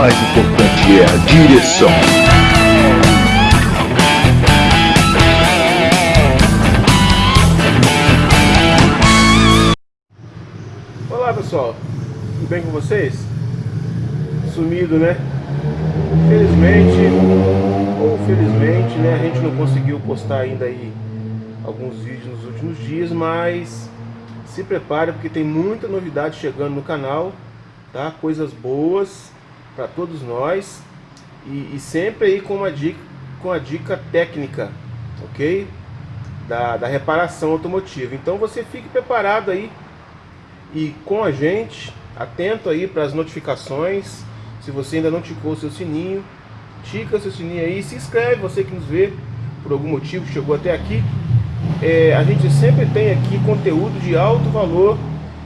mais importante é a direção. Olá pessoal, tudo bem com vocês? Sumido né? Felizmente ou felizmente né, a gente não conseguiu postar ainda aí alguns vídeos nos últimos dias, mas se prepare porque tem muita novidade chegando no canal, tá? Coisas boas para todos nós e, e, sempre aí com uma dica, com a dica técnica, ok? Da, da reparação automotiva. Então você fique preparado aí e com a gente, atento aí para as notificações. Se você ainda não ticou o seu sininho, tica seu sininho aí, se inscreve, você que nos vê por algum motivo chegou até aqui. É, a gente sempre tem aqui conteúdo de alto valor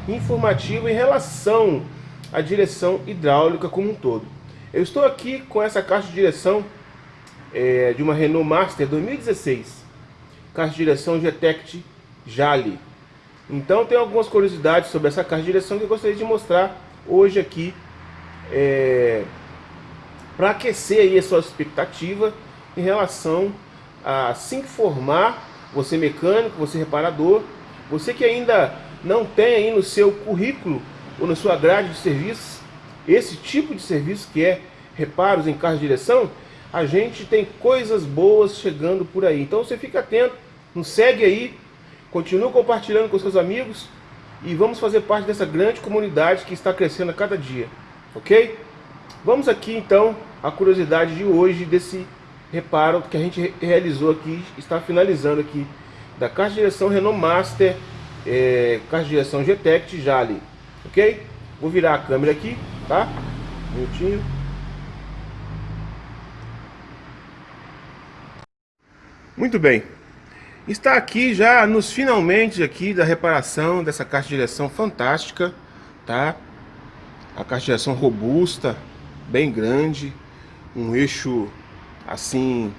informativo em relação à direção hidráulica como um todo. Eu estou aqui com essa caixa de direção é, de uma Renault Master 2016, caixa de direção Getect Jali. Então tem algumas curiosidades sobre essa caixa de direção que eu gostaria de mostrar hoje aqui é, para aquecer aí a sua expectativa em relação a se informar, você mecânico, você reparador, você que ainda não tem aí no seu currículo ou na sua grade de serviços esse tipo de serviço que é reparos em carro de direção, a gente tem coisas boas chegando por aí. Então você fica atento, nos segue aí, Continue compartilhando com seus amigos e vamos fazer parte dessa grande comunidade que está crescendo a cada dia, ok? Vamos aqui então a curiosidade de hoje desse reparo que a gente realizou aqui, está finalizando aqui, da caixa de direção Renault Master, é, de direção GTEC Jali, ok? Vou virar a câmera aqui, tá? Um minutinho. Muito bem, Está aqui já nos finalmente aqui da reparação dessa caixa de direção fantástica, tá? A caixa de direção robusta, bem grande, um eixo assim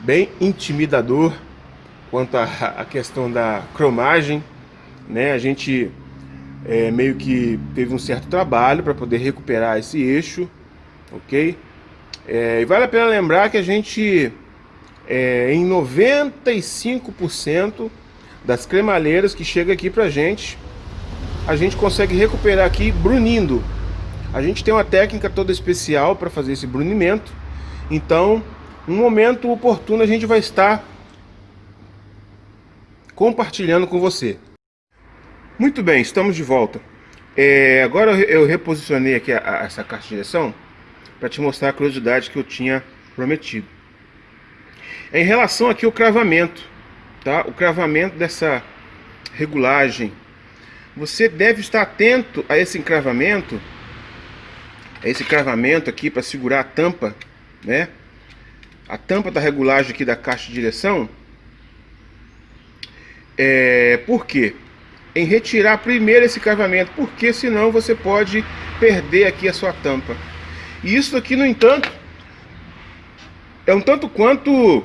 bem intimidador quanto à questão da cromagem, né? A gente é, meio que teve um certo trabalho para poder recuperar esse eixo, ok? É, e vale a pena lembrar que a gente é, em 95% das cremalheiras que chega aqui pra gente, a gente consegue recuperar aqui brunindo. A gente tem uma técnica toda especial para fazer esse brunimento. Então, no momento oportuno a gente vai estar compartilhando com você. Muito bem, estamos de volta. É, agora eu reposicionei aqui a, a, essa caixa de direção para te mostrar a curiosidade que eu tinha prometido. Em relação aqui ao cravamento, tá? O cravamento dessa regulagem. Você deve estar atento a esse encravamento, a esse cravamento aqui para segurar a tampa, né? A tampa da regulagem aqui da caixa de direção. É, por quê? Em retirar primeiro esse cravamento, porque senão você pode perder aqui a sua tampa. E isso aqui, no entanto, é um tanto quanto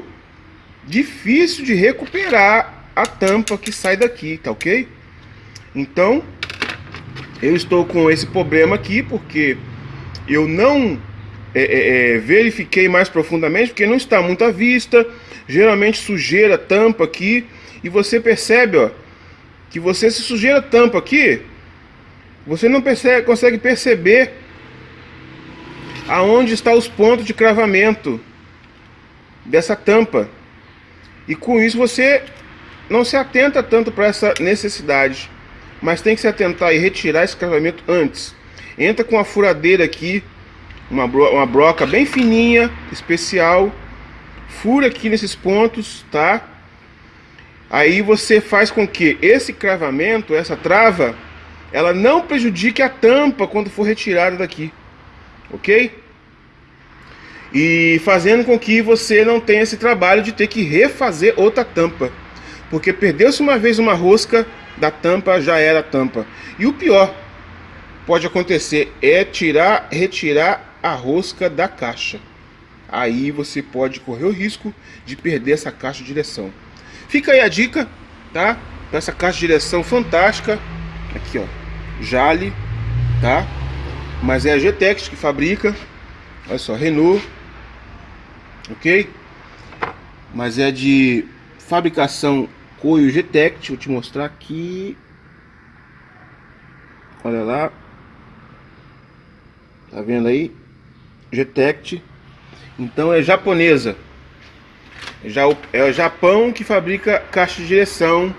difícil de recuperar a tampa que sai daqui, tá ok? Então, eu estou com esse problema aqui porque eu não é, é, é, verifiquei mais profundamente, porque não está muito à vista, geralmente sujeira tampa aqui, e você percebe, ó, que você se sujeira tampa aqui, você não percebe, consegue perceber aonde está os pontos de cravamento dessa tampa. E com isso você não se atenta tanto para essa necessidade, mas tem que se atentar e retirar esse cravamento antes. Entra com a furadeira aqui, uma, bro uma broca bem fininha, especial, fura aqui nesses pontos, tá? Aí você faz com que esse cravamento, essa trava, ela não prejudique a tampa quando for retirada daqui, ok? e fazendo com que você não tenha esse trabalho de ter que refazer outra tampa. Porque perdeu-se uma vez uma rosca da tampa, já era a tampa. E o pior pode acontecer é tirar, retirar a rosca da caixa. Aí você pode correr o risco de perder essa caixa de direção. Fica aí a dica, tá? Essa caixa de direção fantástica. Aqui, ó. Jale, tá? Mas é a GTEX que fabrica Olha só, Renault. Ok? Mas é de fabricação Coio Getect. Vou te mostrar aqui. Olha lá. Tá vendo aí? Getect. Então é japonesa. Já é o Japão que fabrica caixa de direção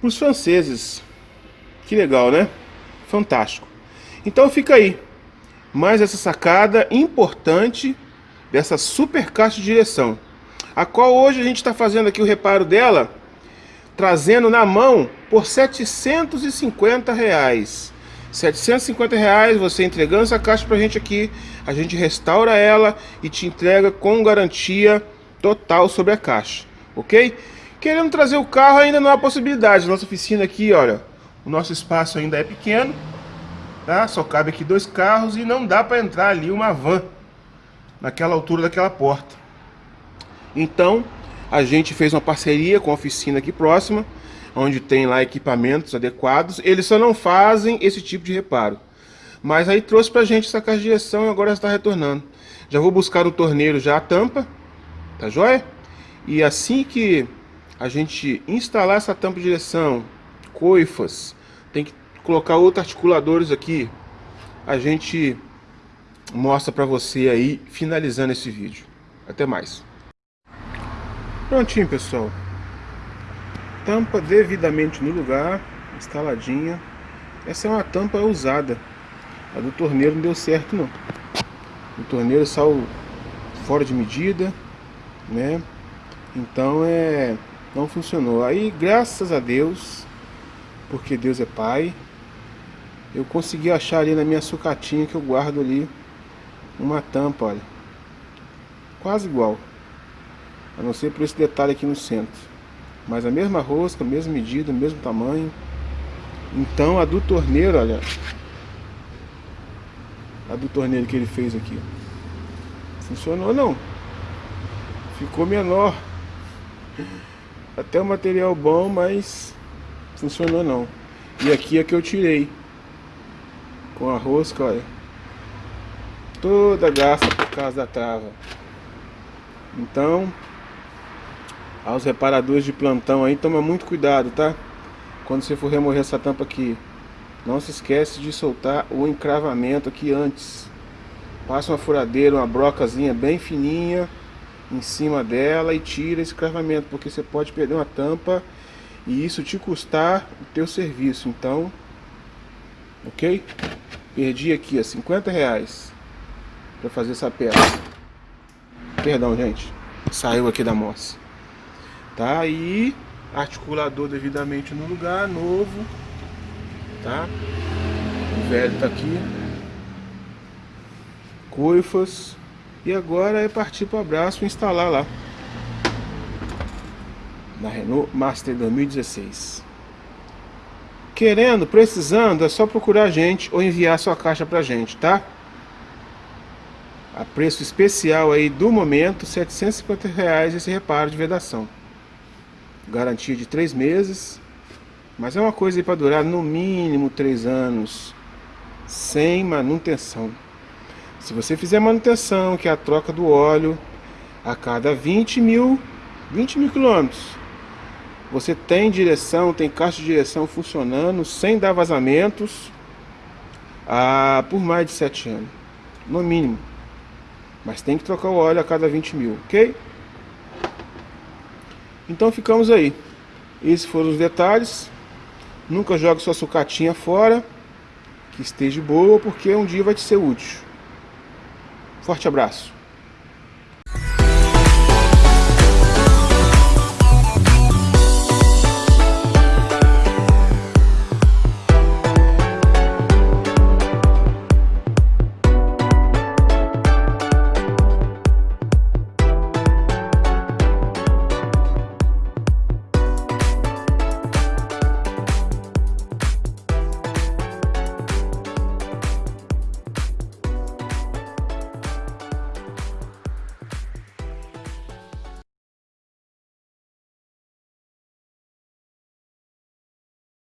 para os franceses. Que legal, né? Fantástico. Então fica aí. Mais essa sacada importante dessa super caixa de direção. A qual hoje a gente está fazendo aqui o reparo dela, trazendo na mão por 750 reais. 750 reais você entregando essa caixa pra gente aqui, a gente restaura ela e te entrega com garantia total sobre a caixa, ok? Querendo trazer o carro ainda não há possibilidade, nossa oficina aqui, olha, o nosso espaço ainda é pequeno, tá? Só cabe aqui dois carros e não dá para entrar ali uma van naquela altura daquela porta. Então, a gente fez uma parceria com a oficina aqui próxima, onde tem lá equipamentos adequados. Eles só não fazem esse tipo de reparo. Mas aí trouxe pra gente essa caixa de direção e agora está retornando. Já vou buscar no torneiro já a tampa, tá joia? E assim que a gente instalar essa tampa de direção, coifas, tem que colocar outros articuladores aqui, a gente mostra pra você aí, finalizando esse vídeo. Até mais. Prontinho, pessoal tampa devidamente no lugar, instaladinha. Essa é uma tampa usada. A do torneiro não deu certo não. O torneiro saiu fora de medida, né? Então é não funcionou. Aí graças a Deus, porque Deus é Pai, eu consegui achar ali na minha sucatinha que eu guardo ali uma tampa, olha. Quase igual. A não ser por esse detalhe aqui no centro. Mas a mesma rosca, mesma medida, mesmo tamanho. Então a do torneiro, olha. A do torneiro que ele fez aqui. Funcionou não. Ficou menor. Até o material bom, mas funcionou não. E aqui é que eu tirei. Com a rosca, olha. Toda gasta por causa da trava. Então, aos reparadores de plantão aí, toma muito cuidado, tá? Quando você for remover essa tampa aqui, não se esquece de soltar o encravamento aqui antes. Passa uma furadeira, uma brocazinha bem fininha em cima dela e tira esse encravamento, porque você pode perder uma tampa e isso te custar o teu serviço. Então, ok? Perdi aqui, ó, 50 reais para fazer essa peça. Perdão, gente. Saiu aqui da moça. Tá? E articulador devidamente no lugar, novo. Tá? O velho tá aqui. Coifas. E agora é partir para o abraço e instalar lá. Na Renault Master 2016. Querendo, precisando, é só procurar a gente ou enviar sua caixa pra gente, tá? A preço especial aí do momento, 750 reais esse reparo de vedação garantia de três meses, mas é uma coisa para durar no mínimo três anos, sem manutenção. Se você fizer manutenção, que é a troca do óleo, a cada 20 mil, 20 mil quilômetros, você tem direção, tem caixa de direção funcionando, sem dar vazamentos, por mais de 7 anos, no mínimo. Mas tem que trocar o óleo a cada 20 mil, ok? Então ficamos aí. Esses foram os detalhes. Nunca jogue sua sucatinha fora. Que esteja boa, porque um dia vai te ser útil. Forte abraço.